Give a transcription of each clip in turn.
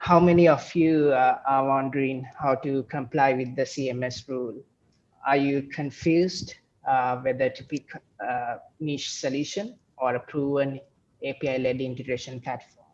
how many of you uh, are wondering how to comply with the CMS rule? Are you confused uh, whether to pick a niche solution or a proven API-led integration platform?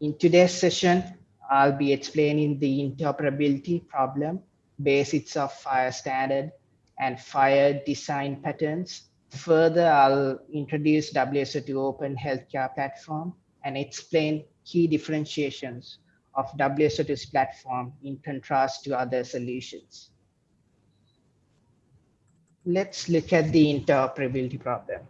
In today's session, I'll be explaining the interoperability problem, basics of FHIR standard, and FHIR design patterns. Further, I'll introduce WSO2 Open Healthcare Platform and explain key differentiations of WSO2's platform in contrast to other solutions. Let's look at the interoperability problem.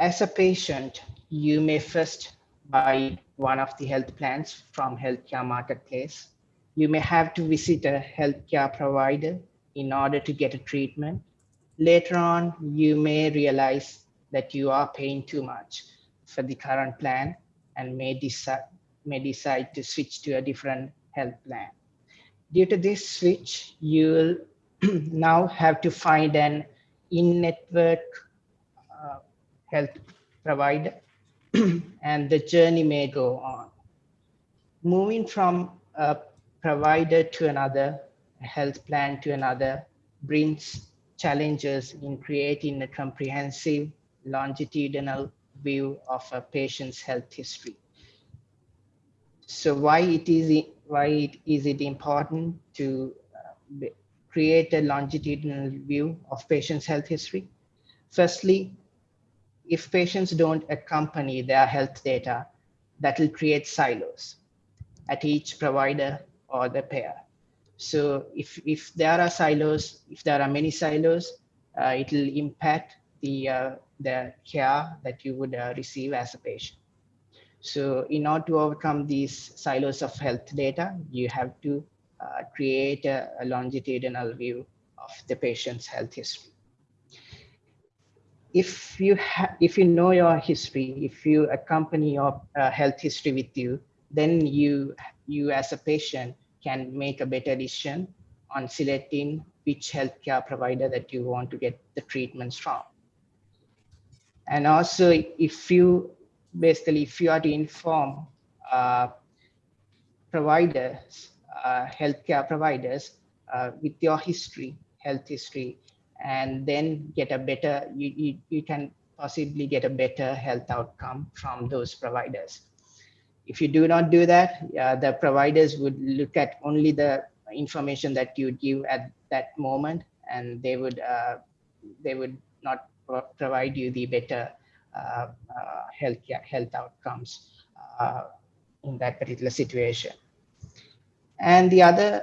As a patient, you may first buy one of the health plans from healthcare marketplace. You may have to visit a healthcare provider in order to get a treatment. Later on, you may realize that you are paying too much for the current plan and may decide, may decide to switch to a different health plan. Due to this switch, you'll now have to find an in-network uh, health provider and the journey may go on. Moving from a provider to another, a health plan to another, brings challenges in creating a comprehensive longitudinal view of a patient's health history. So why it is why it is it important to uh, create a longitudinal view of patient's health history? Firstly, if patients don't accompany their health data, that will create silos at each provider or the payer. So if, if there are silos, if there are many silos, uh, it will impact the, uh, the care that you would uh, receive as a patient. So in order to overcome these silos of health data, you have to uh, create a, a longitudinal view of the patient's health history if you if you know your history, if you accompany your uh, health history with you, then you you as a patient can make a better decision on selecting which healthcare provider that you want to get the treatments from. And also, if you basically if you are to inform uh, providers, uh, healthcare providers uh, with your history, health history, and then get a better, you, you, you can possibly get a better health outcome from those providers. If you do not do that, uh, the providers would look at only the information that you give at that moment, and they would uh, they would not pro provide you the better health health outcomes uh, in that particular situation. And the other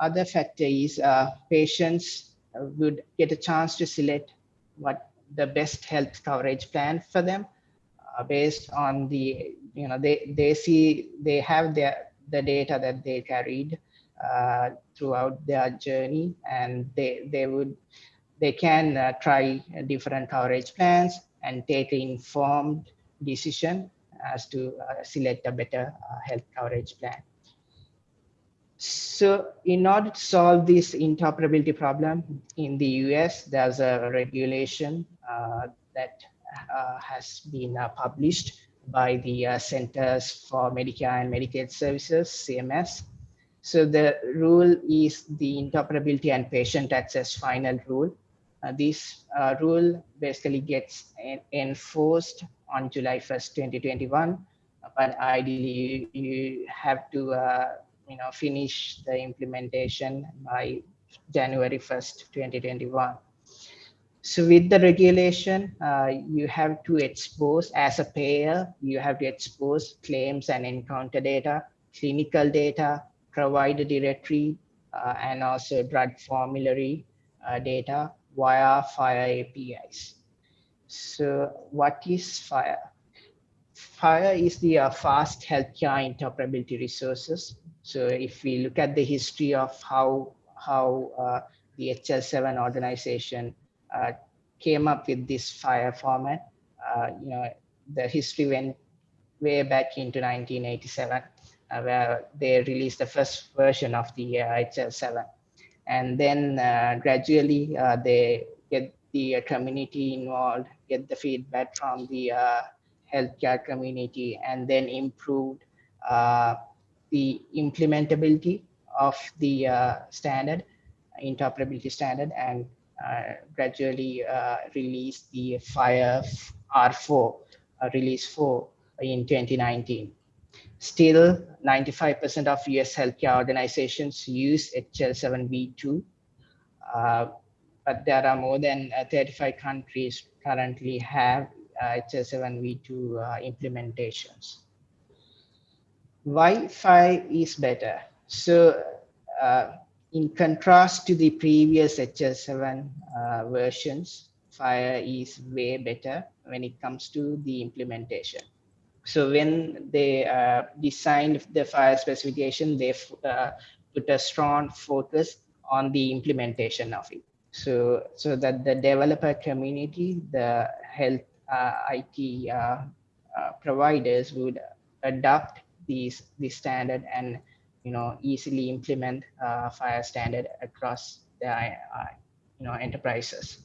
other factor is uh, patients would get a chance to select what the best health coverage plan for them uh, based on the you know they they see they have their the data that they carried uh, throughout their journey and they they would they can uh, try different coverage plans and take informed decision as to uh, select a better uh, health coverage plan so in order to solve this interoperability problem in the US, there's a regulation uh, that uh, has been uh, published by the uh, Centers for Medicare and Medicaid Services, CMS. So the rule is the interoperability and patient access final rule. Uh, this uh, rule basically gets enforced on July 1st, 2021, but ideally you, you have to you know, finish the implementation by January 1st, 2021. So with the regulation, uh, you have to expose as a payer, you have to expose claims and encounter data, clinical data, provider directory, uh, and also drug formulary uh, data via FHIR APIs. So what is FHIR? FHIR is the uh, fast healthcare interoperability resources so if we look at the history of how how uh, the HL7 organization uh, came up with this FHIR format, uh, you know, the history went way back into 1987, uh, where they released the first version of the HL7. Uh, and then uh, gradually they get the community involved, get the feedback from the healthcare community, and then improve uh, the implementability of the uh, standard, interoperability standard, and uh, gradually uh, release the FHIR R4, uh, release 4 in 2019. Still, 95% of US healthcare organizations use HL7V2, uh, but there are more than uh, 35 countries currently have uh, HL7V2 uh, implementations. Why FHIR is better? So uh, in contrast to the previous HL7 uh, versions, FHIR is way better when it comes to the implementation. So when they uh, designed the FHIR specification, they uh, put a strong focus on the implementation of it. So, so that the developer community, the health uh, IT uh, uh, providers would adopt these this standard and you know easily implement FHIR standard across the you know enterprises.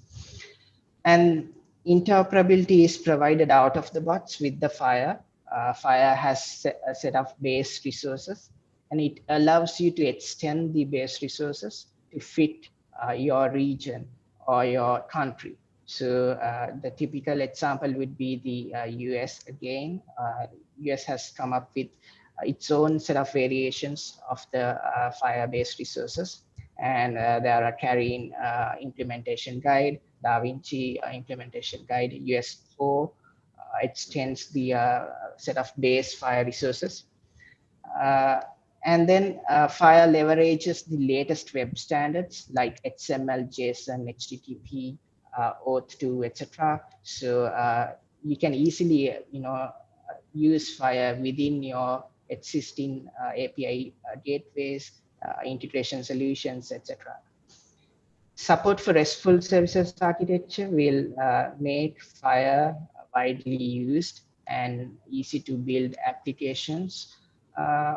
And interoperability is provided out of the box with the FHIR uh, FHIR has a set of base resources and it allows you to extend the base resources to fit uh, your region or your country. So uh, the typical example would be the US uh, again. US uh, has come up with its own set of variations of the FHIR-based resources. And there are CARIN implementation guide, DaVinci implementation guide, US4, extends the uh, set of base FHIR resources. Uh, and then uh, FHIR leverages the latest web standards like XML, JSON, HTTP, OAuth2, etc. So you can easily, you know, use FHIR within your existing uh, API uh, gateways, uh, integration solutions, etc. Support for RESTful services architecture will make FHIR widely used and easy to build applications uh,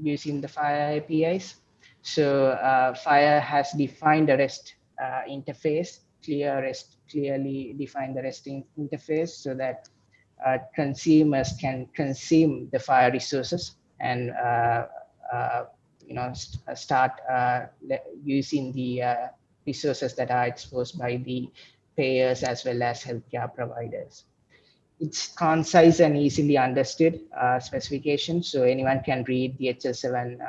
using the FHIR APIs. So uh, FHIR has defined the REST uh, interface, clear REST, clearly define the REST in interface so that uh, consumers can consume the FHIR resources and uh, uh, you know st start using the resources that are exposed by the payers as well as healthcare providers. It's concise and easily understood uh, specification, so anyone can read the HL7 uh,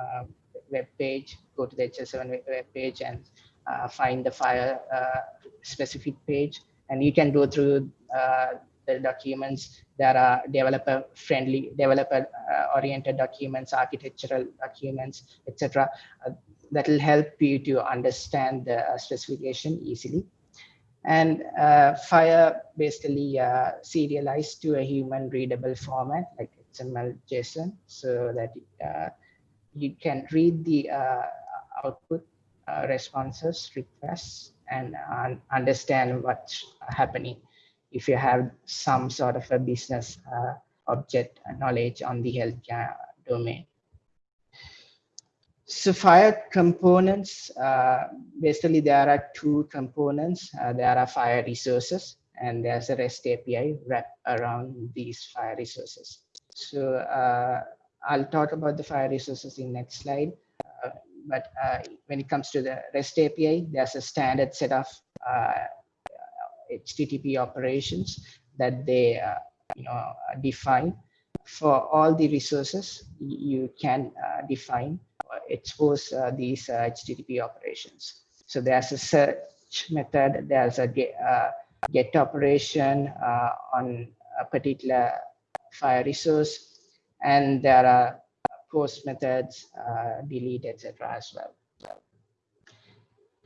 uh, web page, go to the HL7 web page and uh, find the FHIR uh, specific page, and you can go through uh, the documents that are developer friendly, developer oriented documents, architectural documents, etc. that will help you to understand the specification easily and uh, FHIR basically uh, serialized to a human readable format like XML JSON so that uh, you can read the uh, output uh, responses, requests, and understand what's happening if you have some sort of a business uh, object knowledge on the healthcare domain. So FHIR components, uh, basically there are two components. Uh, there are FHIR resources and there's a REST API wrapped around these FHIR resources. So uh, I'll talk about the FHIR resources in next slide. Uh, but uh, when it comes to the REST API, there's a standard set of HTTP uh, operations that they you know, define. For all the resources, you can define expose uh, these HTTP uh, operations. So there's a search method, there's a get, uh, get operation on a particular FHIR resource, and there are post methods, delete, etc. as well.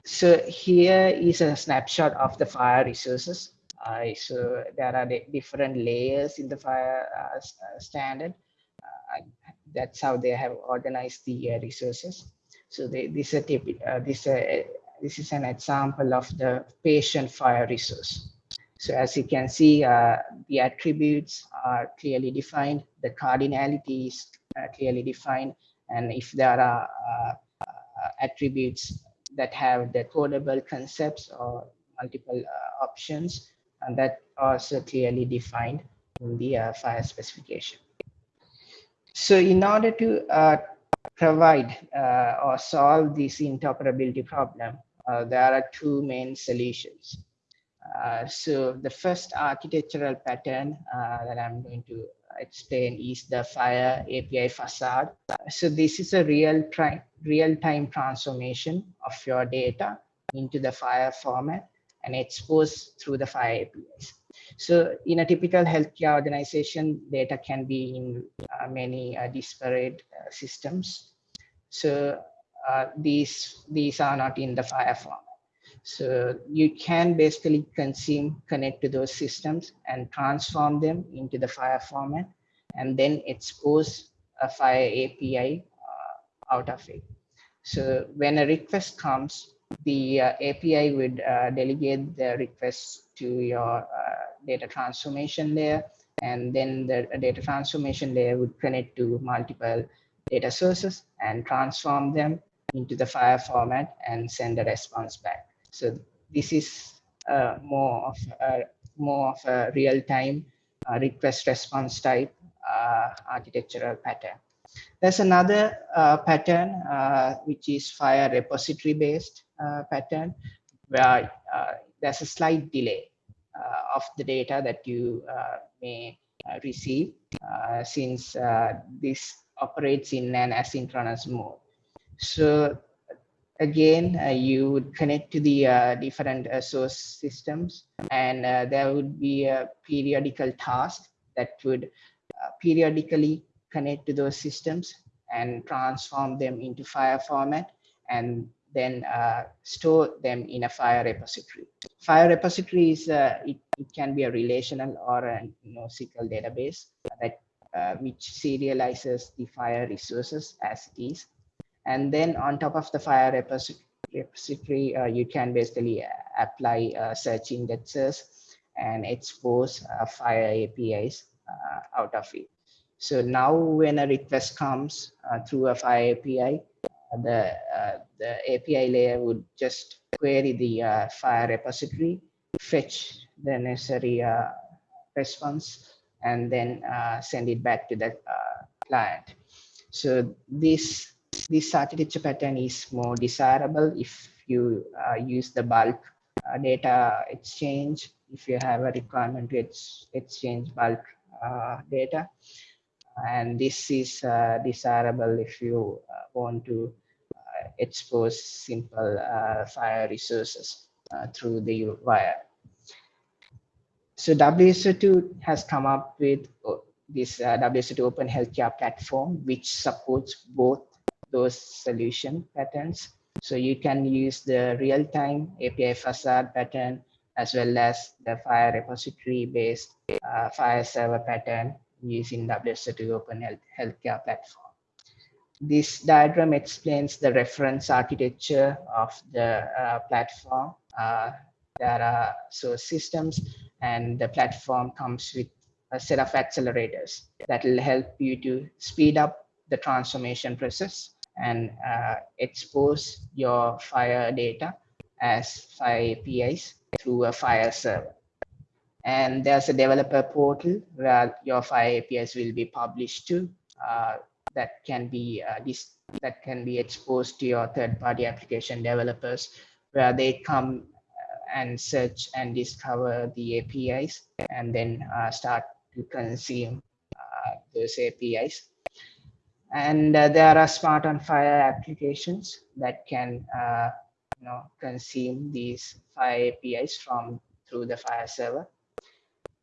So here is a snapshot of the FHIR resources. Uh, so there are different layers in the FHIR uh, standard. Uh, that's how they have organized the uh, resources. So they, this, is a, uh, this, uh, this is an example of the patient FHIR resource. So as you can see, uh, the attributes are clearly defined, the cardinality is uh, clearly defined, and if there are uh, attributes that have the codable concepts or multiple options, and that also clearly defined in the FHIR specification. So in order to uh, provide uh, or solve this interoperability problem, uh, there are two main solutions. Uh, so the first architectural pattern uh, that I'm going to explain is the FHIR API facade. So this is a real time real time transformation of your data into the FHIR format and exposed through the FHIR APIs. So in a typical healthcare organization, data can be in uh, many uh, disparate uh, systems. So uh, these, these are not in the FHIR format. So you can basically consume, connect to those systems and transform them into the FHIR format and then expose a FHIR API uh, out of it. So when a request comes, the uh, API would uh, delegate the request to your uh, data transformation layer, and then the data transformation layer would connect to multiple data sources and transform them into the FHIR format and send a response back. So this is uh, more of a, more of a real-time uh, request response type uh, architectural pattern. There's another uh, pattern uh, which is FHIR repository based uh, Uh, pattern where uh, there's a slight delay uh, of the data that you may receive since this operates in an asynchronous mode. So again, uh, you would connect to the uh, different uh, source systems and there would be a periodical task that would periodically connect to those systems and transform them into FHIR format and then uh, store them in a FHIR repository. FHIR repository is uh, it, it, can be a relational or a NoSQL database that uh, which serializes the FHIR resources as it is. And then on top of the FHIR repository, uh, you can basically uh, apply uh, search indexes and expose FHIR APIs out of it. So now when a request comes through a FHIR API, the, uh, the API layer would just query the uh, FHIR repository, fetch the necessary uh, response, and then uh, send it back to the client. So this, this architecture pattern is more desirable if you use the bulk data exchange, if you have a requirement to ex exchange bulk data and this is uh, desirable if you uh, want to uh, expose simple FHIR resources through the wire. So WSO2 has come up with this uh, WSO2 Open Healthcare platform, which supports both those solution patterns. So you can use the real-time API facade pattern as well as the FHIR repository based uh, FHIR server pattern using WSO2 Open Health Healthcare platform. This diagram explains the reference architecture of the uh, platform. Uh, there are source systems and the platform comes with a set of accelerators that will help you to speed up the transformation process and uh, expose your FHIR data as FHIR APIs through a FHIR server and there's a developer portal where your FHIR APIs will be published to uh, that can be uh, this that can be exposed to your third-party application developers where they come uh, and search and discover the APIs and then uh, start to consume uh, those APIs. And uh, there are smart on FHIR applications that can you know consume these FHIR APIs from through the FHIR server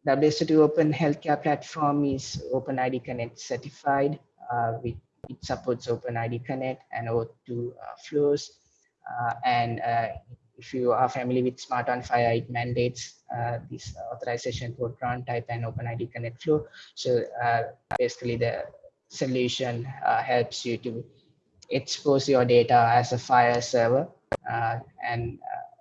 WSO2 Open Healthcare Platform is OpenID Connect certified. Uh, it supports OpenID Connect and O2 uh, flows. Uh, and uh, if you are familiar with Smart on FHIR, it mandates uh, this authorization code run type and OpenID Connect flow. So uh, basically the solution helps you to expose your data as a FHIR server and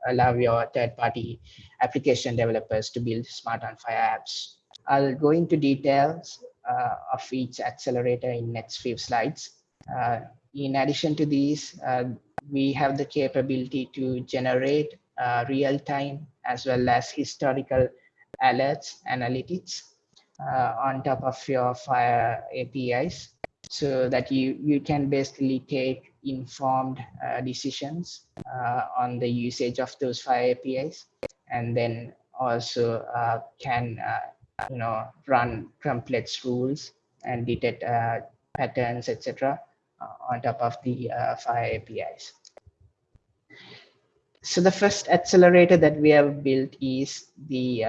allow your third-party application developers to build smart on FHIR apps. I'll go into details uh, of each accelerator in next few slides. Uh, in addition to these, uh, we have the capability to generate uh, real-time as well as historical alerts analytics uh, on top of your FHIR APIs. so that you, you can basically take informed uh, decisions uh, on the usage of those FHIR APIs and then also uh, can uh, you know run complex rules and detect uh, patterns etc uh, on top of the FHIR APIs. So the first accelerator that we have built is the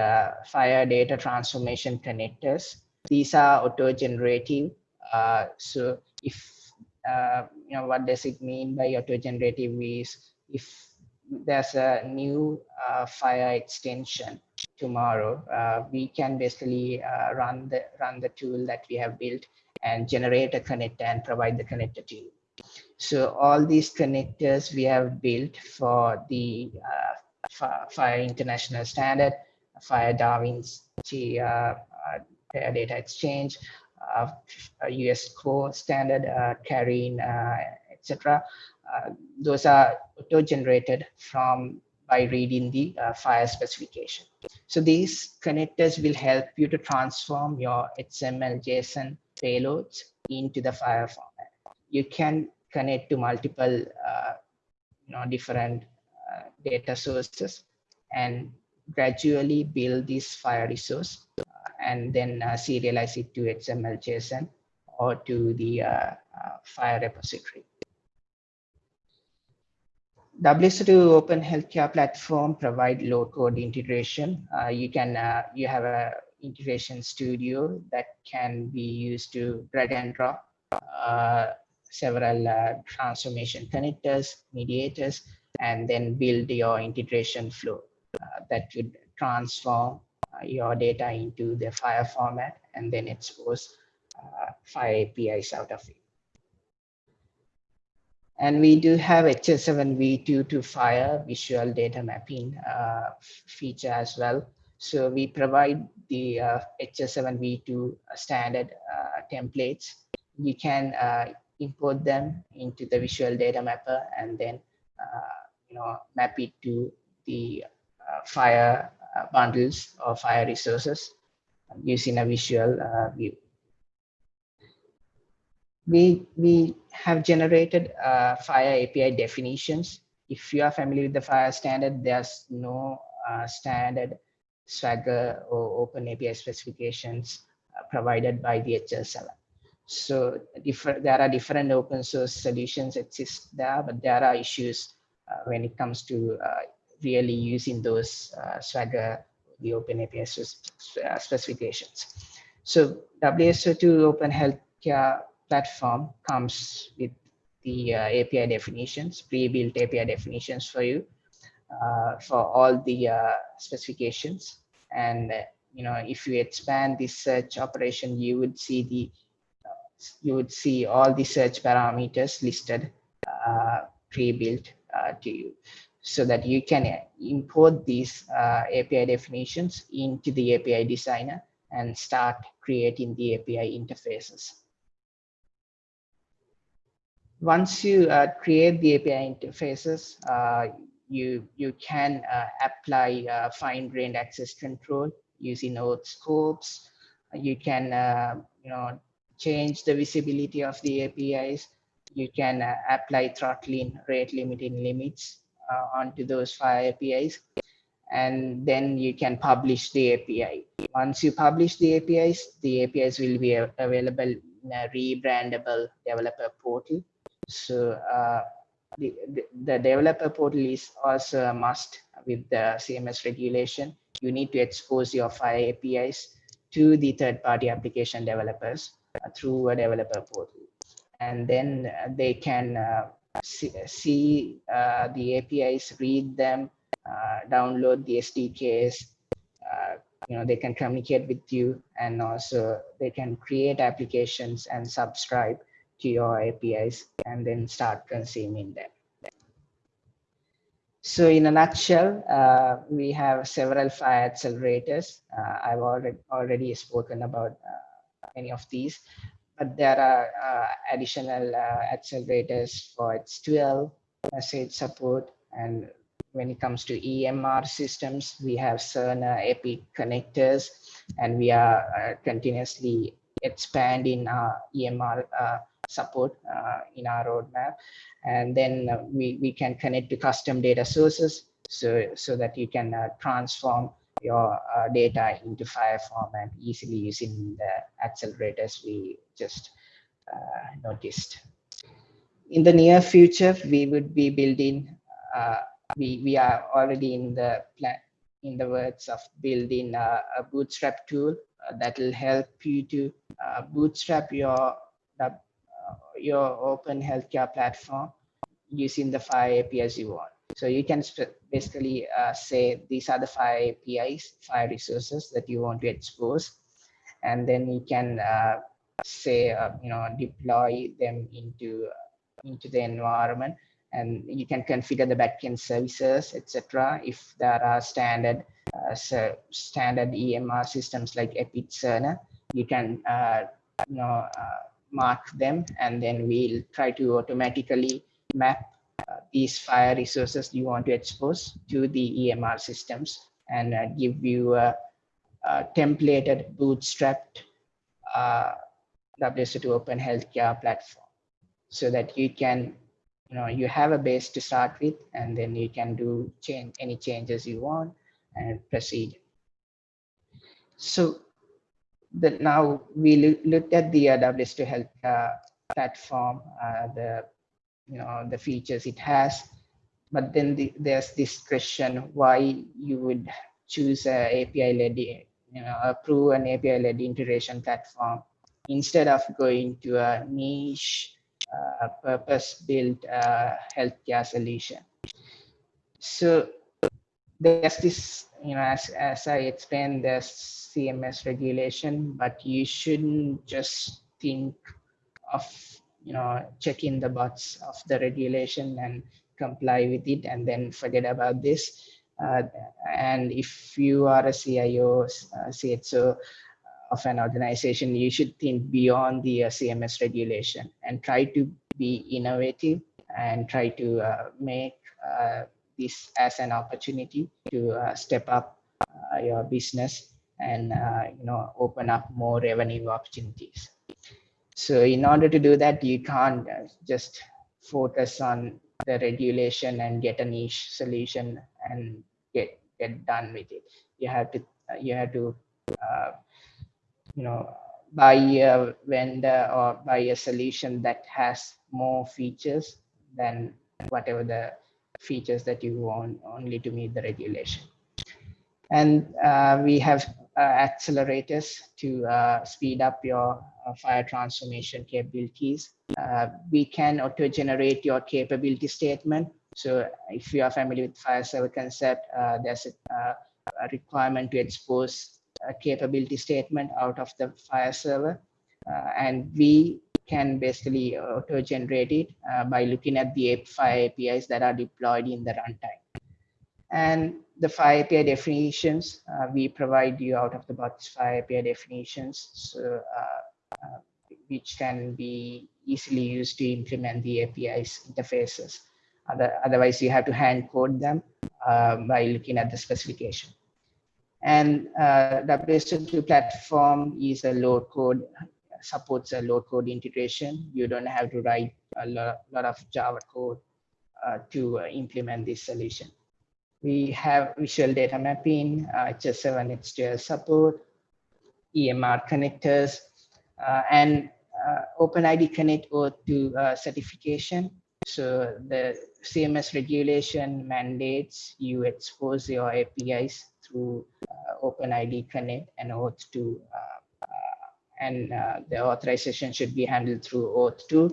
FHIR data transformation connectors. These are auto-generative uh, so if uh, you know what does it mean by auto-generative is if there's a new uh, FHIR extension tomorrow, we can basically run the run the tool that we have built and generate a connector and provide the connector to you. So all these connectors we have built for the uh, FHIR International Standard, FHIR Darwin uh, Data Exchange, uh, US core standard, uh, CARIN, uh, etc. those are auto-generated from by reading the FHIR specification. So these connectors will help you to transform your XML JSON payloads into the FHIR format. You can connect to multiple uh, you know, different uh, data sources and gradually build this FHIR resource and then uh, serialize it to XML JSON or to the uh, uh, FHIR repository. WSO2 Open Healthcare Platform provide low-code integration. Uh, you can uh, you have a integration studio that can be used to drag and drop uh, several transformation connectors, mediators, and then build your integration flow that would transform uh, your data into the FHIR format and then expose uh, FHIR APIs out of it. And we do have HL7v2 to FHIR visual data mapping uh, feature as well. So we provide the uh, HL7v2 standard uh, templates. You can uh, import them into the visual data mapper and then you know map it to the FHIR uh, bundles or FHIR resources using a visual uh, view. We, we have generated uh, FHIR API definitions. If you are familiar with the FHIR standard, there's no standard Swagger or Open API specifications provided by the HL7. So different, there are different open source solutions exist there, but there are issues uh, when it comes to uh, really using those uh, Swagger, the Open API uh, specifications. So WSO2 Open Healthcare platform comes with the uh, API definitions, pre-built API definitions for you uh, for all the uh, specifications. And uh, you know, if you expand this search operation, you would see the you would see all the search parameters listed pre-built to you so that you can import these uh, API definitions into the API designer and start creating the API interfaces. Once you uh, create the API interfaces, uh, you, you can uh, apply uh, fine-grained access control using auth scopes. You can uh, you know, change the visibility of the APIs. You can apply throttling, rate limiting limits uh, onto those FHIR APIs and then you can publish the API. Once you publish the APIs, the APIs will be available in a rebrandable developer portal. So uh, the, the, the, developer portal is also a must with the CMS regulation. You need to expose your FHIR APIs to the third-party application developers uh, through a developer portal. And then uh, they can uh, see, see uh, the APIs, read them, uh, download the SDKs. You know, they can communicate with you and also they can create applications and subscribe to your APIs and then start consuming them. So in a nutshell, uh, we have several FHIR accelerators. Uh, I've already already spoken about uh, many of these but there are uh, additional uh, accelerators for X12 message support. And when it comes to EMR systems, we have Cerner Epic connectors, and we are uh, continuously expanding our EMR support uh, in our roadmap. And then uh, we, we can connect to custom data sources so, so that you can uh, transform your uh, data into FHIR format easily using the accelerators we just uh, noticed. In the near future, we would be building, uh, we, we are already in the plan, in the words of building a, a bootstrap tool that will help you to bootstrap your your open healthcare platform using the FHIR APIs you want. So you can basically uh, say these are the FHIR APIs, FHIR resources that you want to expose, and then you can uh, say uh, you know deploy them into into the environment, and you can configure the backend services, etc. If there are standard uh, so standard EMR systems like Epic Cerner, you can uh, you know uh, mark them, and then we'll try to automatically map uh, these FHIR resources you want to expose to the EMR systems and uh, give you a, a templated bootstrapped uh, WSO2 Open Healthcare platform so that you can, you know, you have a base to start with and then you can do change any changes you want and proceed. So the, now we look, looked at the uh, WSO2 Health uh, platform, uh, the you know the features it has. But then the, there's this question why you would choose a api led you know approve an api led integration platform instead of going to a niche uh, purpose built uh, healthcare solution. So there's this you know as, as i explained there's cms regulation but you shouldn't just think of you know, checking the box of the regulation and comply with it and then forget about this. Uh, and if you are a CIO, uh, of an organization, you should think beyond the uh, CMS regulation and try to be innovative and try to uh, make uh, this as an opportunity to uh, step up your business and you know open up more revenue opportunities. So in order to do that, you can't uh, just focus on the regulation and get a niche solution and get get done with it. You have to uh, you have to uh, you know buy a vendor or buy a solution that has more features than whatever the features that you want only to meet the regulation. And uh, we have uh, accelerators to uh, speed up your uh, FHIR transformation capabilities. we can auto-generate your capability statement. So if you are familiar with FHIR server concept, there's a, a, requirement to expose a capability statement out of the FHIR server. and we can basically auto-generate it uh, by looking at the FHIR APIs that are deployed in the runtime. And the API definitions, uh, we provide you out of the box API definitions, so, uh, uh, which can be easily used to implement the API's interfaces. Other, otherwise, you have to hand code them uh, by looking at the specification. And uh, WSO2 platform is a low code, supports a low code integration. You don't have to write a lot, lot of Java code uh, to implement this solution. We have visual data mapping, uh, HS7 HDL support, EMR connectors, uh, and uh, OpenID Connect OAuth2 uh, certification. So the CMS regulation mandates you expose your APIs through uh, OpenID Connect and OAuth2 uh, uh, and uh, the authorization should be handled through OAuth2.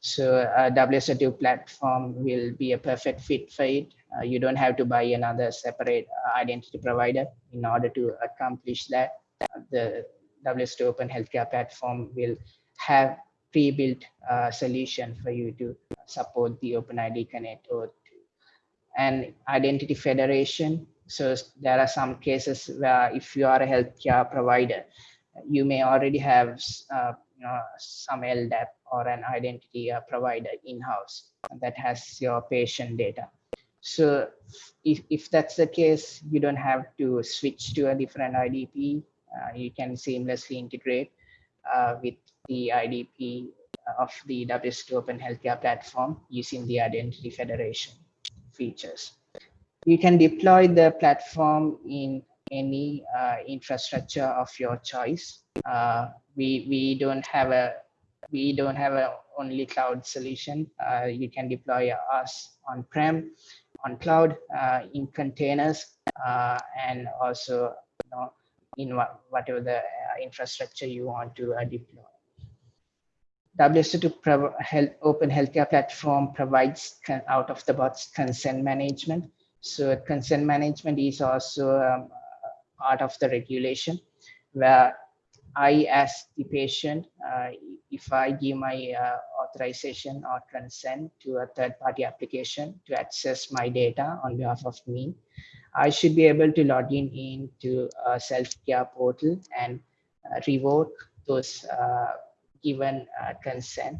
So a WSO2 platform will be a perfect fit for it. Uh, you don't have to buy another separate uh, identity provider in order to accomplish that. Uh, the WSO2 Open Healthcare platform will have pre-built uh, solution for you to support the OpenID Connect or and identity federation. So there are some cases where if you are a healthcare provider, you may already have uh, you know, some LDAP or an identity uh, provider in-house that has your patient data. So if, if that's the case, you don't have to switch to a different IDP. Uh, you can seamlessly integrate uh, with the IDP of the WSO2 Open Healthcare platform using the Identity Federation features. You can deploy the platform in any uh, infrastructure of your choice. Uh, we we don't have a we don't have a only cloud solution. Uh, you can deploy us on-prem, on cloud, in containers, and also you know, in whatever the infrastructure you want to deploy. WSO2 health, Open Healthcare Platform provides out of the box consent management. So consent management is also um, part of the regulation where I, as the patient, uh, if I give my uh, authorization or consent to a third party application to access my data on behalf of me, I should be able to log in into a self-care portal and uh, revoke those uh, given uh, consent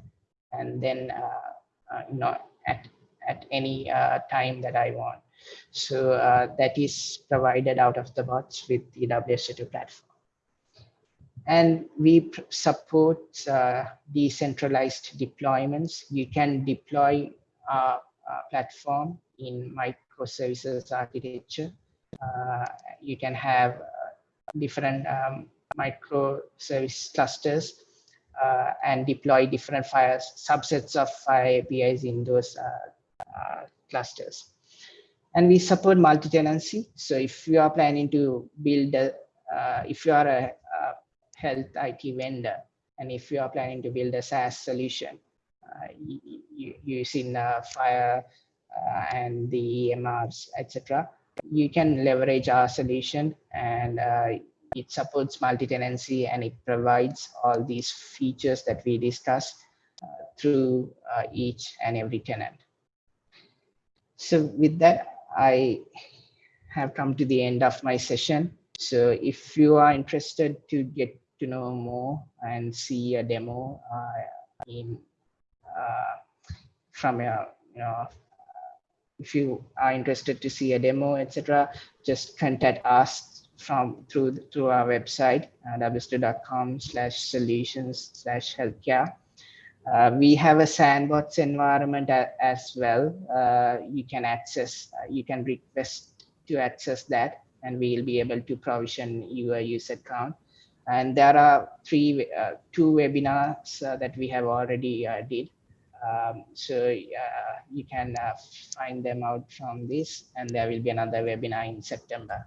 and then uh, uh, you know at at any time that I want. So that is provided out of the box with the WSO2 platform. And we support uh, decentralized deployments. You can deploy a platform in microservices architecture. Uh, you can have different um, microservice clusters uh, and deploy different subsets of FHIR APIs in those uh, uh, clusters. And we support multi-tenancy. So if you are planning to build a, if you are a, a, health IT vendor, and if you are planning to build a SaaS solution using FHIR and the EMRs, etc., you can leverage our solution and uh, it supports multi-tenancy and it provides all these features that we discussed uh, through uh, each and every tenant. So with that, I have come to the end of my session. So if you are interested to get to know more and see a demo uh, in uh, from a you know if you are interested to see a demo etc just contact us from through through our website uh, wso2.com slash solutions slash healthcare. Uh, we have a sandbox environment as well. Uh, you can access, uh, you can request to access that and we'll be able to provision your user account. And there are three, uh, two webinars uh, that we have already did. Um, so you can find them out from this and there will be another webinar in September.